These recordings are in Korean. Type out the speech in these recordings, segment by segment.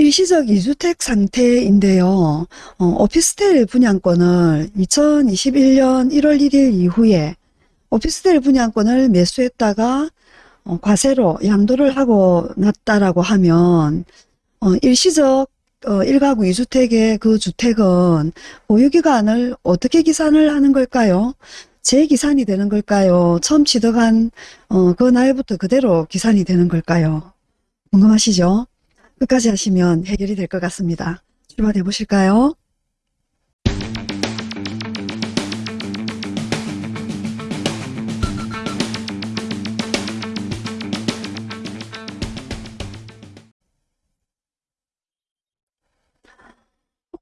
일시적 이주택 상태인데요. 어, 오피스텔 분양권을 2021년 1월 1일 이후에 오피스텔 분양권을 매수했다가 어, 과세로 양도를 하고 났다라고 하면 어, 일시적 어, 1가구 2주택의 그 주택은 보유기간을 어떻게 기산을 하는 걸까요? 재기산이 되는 걸까요? 처음 취득한 어, 그 날부터 그대로 기산이 되는 걸까요? 궁금하시죠? 끝까지 하시면 해결이 될 것 같습니다. 출발해 보실까요?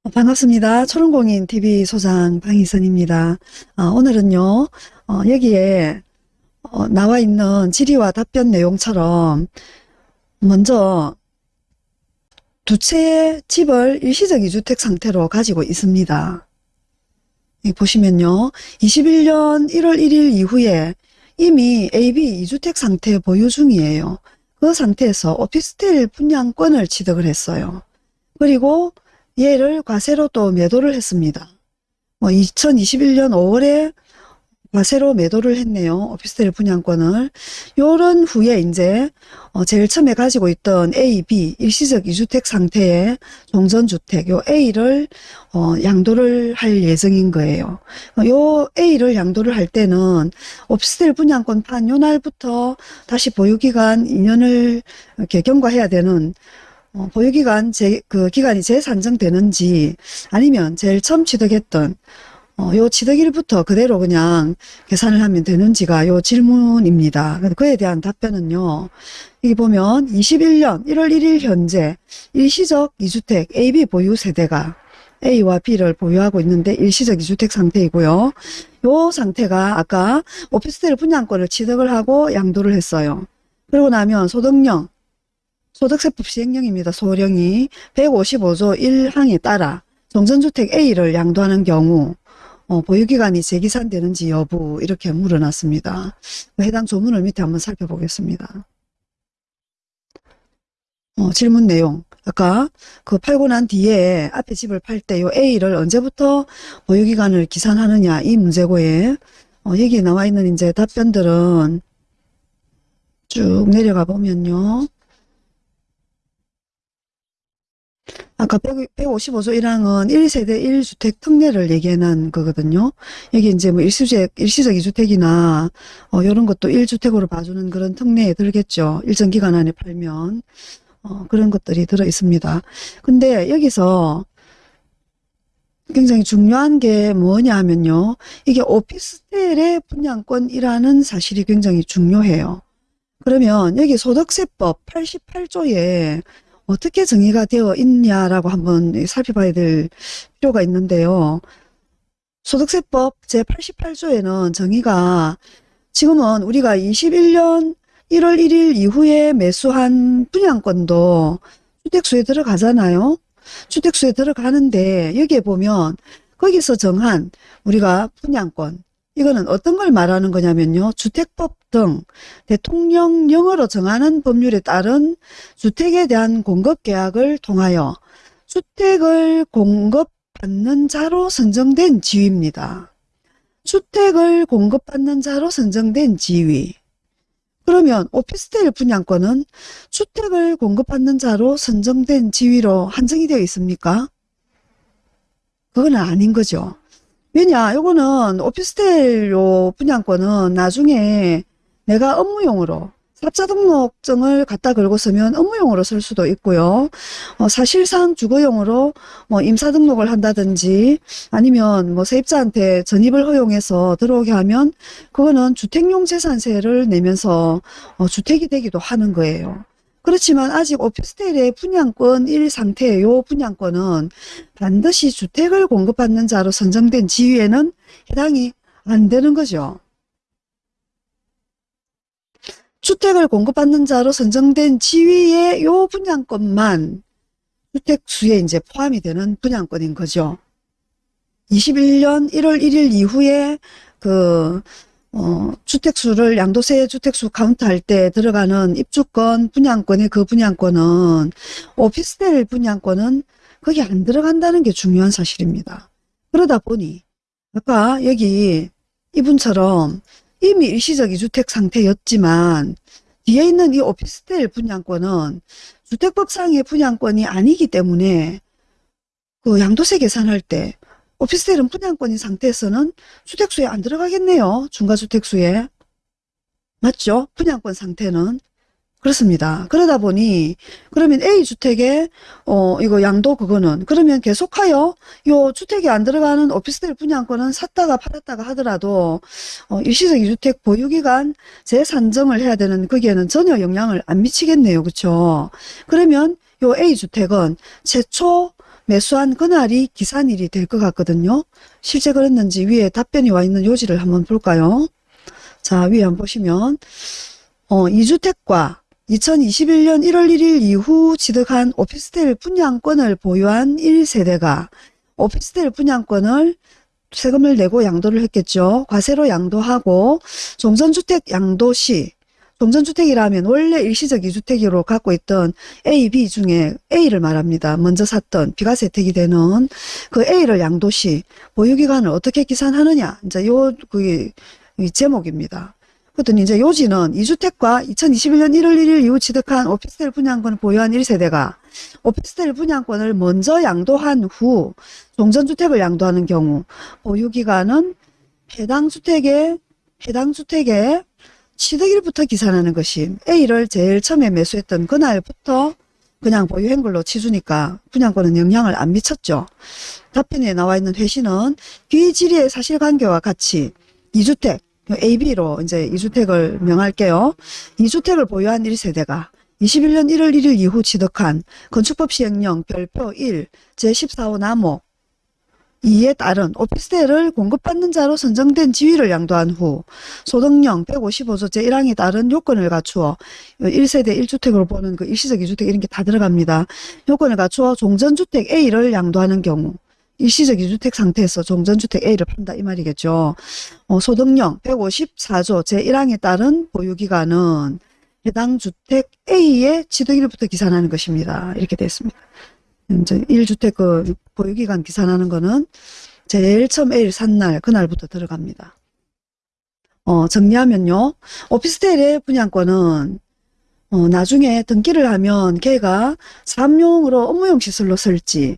어, 반갑습니다. 초롱공인 TV 소장 방희선입니다. 아, 오늘은요, 어, 여기에 어, 나와 있는 질의와 답변 내용처럼 먼저 두 채의 집을 일시적 이주택 상태로 가지고 있습니다. 보시면요. 21년 1월 1일 이후에 이미 AB 이주택 상태 보유 중이에요. 그 상태에서 오피스텔 분양권을 취득을 했어요. 그리고 얘를 과세로 또 매도를 했습니다. 뭐 2021년 5월에 과세로 매도를 했네요. 오피스텔 분양권을. 요런 후에 이제 어 제일 처음에 가지고 있던 A, B 일시적 이주택 상태의 종전주택 요 A를 어 양도를 할 예정인 거예요. 요 A를 양도를 할 때는 오피스텔 분양권 판 요 날부터 다시 보유기간 2년을 이렇게 경과해야 되는 어, 보유기간 제, 그 기간이 재산정되는지 아니면 제일 처음 취득했던 어, 요 취득일부터 그대로 그냥 계산을 하면 되는지가 요 질문입니다. 그에 대한 답변은요. 여기 보면 21년 1월 1일 현재 일시적 2주택 AB 보유 세대가 A와 B를 보유하고 있는데 일시적 2주택 상태이고요. 요 상태가 아까 오피스텔 분양권을 취득을 하고 양도를 했어요. 그러고 나면 소득령 소득세법 시행령입니다. 소령이 155조 1항에 따라 정전주택 A를 양도하는 경우 어, 보유기간이 재기산되는지 여부 이렇게 물어놨습니다. 해당 조문을 밑에 한번 살펴보겠습니다. 어, 질문 내용 아까 그 팔고 난 뒤에 앞에 집을 팔 때 요 A를 언제부터 보유기간을 기산하느냐 이 문제고에 어, 여기 나와 있는 이제 답변들은 쭉 내려가 보면요. 아까 155조 1항은 1세대 1주택 특례를 얘기하는 거거든요. 여기 이제 뭐 일시적, 일시적 2주택이나, 어, 요런 것도 1주택으로 봐주는 그런 특례에 들겠죠. 일정 기간 안에 팔면. 어, 그런 것들이 들어 있습니다. 근데 여기서 굉장히 중요한 게 뭐냐 하면요. 이게 오피스텔의 분양권이라는 사실이 굉장히 중요해요. 그러면 여기 소득세법 88조에 어떻게 정의가 되어 있냐라고 한번 살펴봐야 될 필요가 있는데요. 소득세법 제88조에는 정의가 지금은 우리가 21년 1월 1일 이후에 매수한 분양권도 주택수에 들어가잖아요. 주택수에 들어가는데 여기에 보면 거기서 정한 우리가 분양권 이거는 어떤 걸 말하는 거냐면요. 주택법 등 대통령령으로 정하는 법률에 따른 주택에 대한 공급계약을 통하여 주택을 공급받는 자로 선정된 지위입니다. 주택을 공급받는 자로 선정된 지위. 그러면 오피스텔 분양권은 주택을 공급받는 자로 선정된 지위로 한정이 되어 있습니까? 그건 아닌 거죠. 왜냐 요거는 오피스텔 요 분양권은 나중에 내가 업무용으로 사자 등록증을 갖다 걸고 쓰면 업무용으로 쓸 수도 있고요. 어, 사실상 주거용으로 뭐 임사 등록을 한다든지 아니면 뭐 세입자한테 전입을 허용해서 들어오게 하면 그거는 주택용 재산세를 내면서 어, 주택이 되기도 하는 거예요. 그렇지만 아직 오피스텔의 분양권 1 상태의 요 분양권은 반드시 주택을 공급받는 자로 선정된 지위에는 해당이 안 되는 거죠. 주택을 공급받는 자로 선정된 지위의 요 분양권만 주택 수에 이제 포함이 되는 분양권인 거죠. 21년 1월 1일 이후에 그 어, 주택수를 양도세 주택수 카운트할 때 들어가는 입주권, 분양권의 그 분양권은 오피스텔 분양권은 거기 안 들어간다는 게 중요한 사실입니다. 그러다 보니 아까 여기 이분처럼 이미 일시적 이주택 상태였지만 뒤에 있는 이 오피스텔 분양권은 주택법상의 분양권이 아니기 때문에 그 양도세 계산할 때 오피스텔은 분양권인 상태에서는 주택수에 안 들어가겠네요. 중과주택수에. 맞죠? 분양권 상태는. 그렇습니다. 그러다 보니 그러면 A주택에 어 이거 양도 그거는 그러면 계속하여 요 주택이 안 들어가는 오피스텔 분양권은 샀다가 팔았다가 하더라도 어 일시적 이주택 보유기간 재산정을 해야 되는 거기에는 전혀 영향을 안 미치겠네요. 그렇죠? 그러면 요 A주택은 최초 매수한 그날이 기산일이 될 것 같거든요. 실제 그랬는지 위에 답변이 와 있는 요지를 한번 볼까요? 자, 위에 한번 보시면 어, 2주택과 2021년 1월 1일 이후 취득한 오피스텔 분양권을 보유한 1세대가 오피스텔 분양권을 세금을 내고 양도를 했겠죠. 과세로 양도하고 종전주택 양도 시 종전주택이라면 원래 일시적 이주택으로 갖고 있던 A, B 중에 A를 말합니다. 먼저 샀던 비과세 혜택이 되는 그 A를 양도시 보유기간을 어떻게 계산하느냐. 이제 요, 그게 이 제목입니다. 그랬더니 이제 요지는 2주택과 2021년 1월 1일 이후 취득한 오피스텔 분양권을 보유한 1세대가 오피스텔 분양권을 먼저 양도한 후 종전주택을 양도하는 경우 보유기간은 해당 주택의 해당 주택의 취득일부터 계산하는 것이 A를 제일 처음에 매수했던 그날부터 그냥 보유한 걸로 치주니까 분양권은 영향을 안 미쳤죠. 답변에 나와 있는 회신은 귀질의 사실관계와 같이 2주택, AB로 이제 2주택을 명할게요. 2주택을 보유한 1세대가 21년 1월 1일 이후 취득한 건축법 시행령 별표 1 제14호 나목 2에 따른 오피스텔을 공급받는 자로 선정된 지위를 양도한 후 소득령 155조 제1항에 따른 요건을 갖추어 1세대 1주택으로 보는 그 일시적 2주택 이런 게 다 들어갑니다. 요건을 갖추어 종전주택 A를 양도하는 경우 일시적 2주택 상태에서 종전주택 A를 판다 이 말이겠죠. 어, 소득령 154조 제1항에 따른 보유기간은 해당 주택 A의 취득일부터 기산하는 것입니다. 이렇게 됐습니다. 이제 1주택 그 보유기간 기산하는 거는 제일 처음 A를 산 날, 그날부터 들어갑니다. 어, 정리하면요. 오피스텔의 분양권은 어, 나중에 등기를 하면 걔가 사업용으로 업무용 시설로 쓸지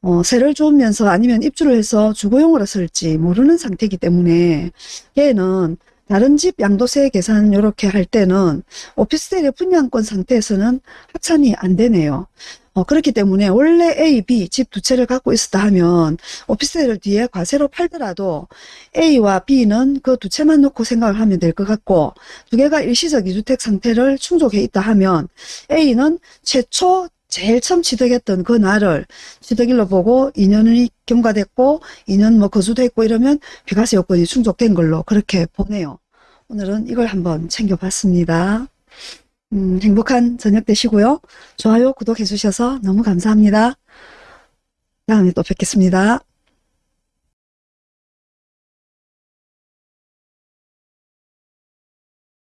어, 세를 주면서 아니면 입주를 해서 주거용으로 쓸지 모르는 상태이기 때문에 걔는 다른 집 양도세 계산 이렇게 할 때는 오피스텔의 분양권 상태에서는 합산이 안 되네요. 어, 그렇기 때문에 원래 A, B 집 두 채를 갖고 있었다 하면 오피스텔을 뒤에 과세로 팔더라도 A와 B는 그 두 채만 놓고 생각을 하면 될 것 같고 두 개가 일시적 이주택 상태를 충족해 있다 하면 A는 최초 제일 처음 취득했던 그 날을 취득일로 보고 2년이 경과됐고 2년 뭐 거주됐고 이러면 비과세 요건이 충족된 걸로 그렇게 보네요. 오늘은 이걸 한번 챙겨봤습니다. 음, 행복한 저녁 되시고요. 좋아요, 구독해 주셔서 너무 감사합니다. 다음에 또 뵙겠습니다.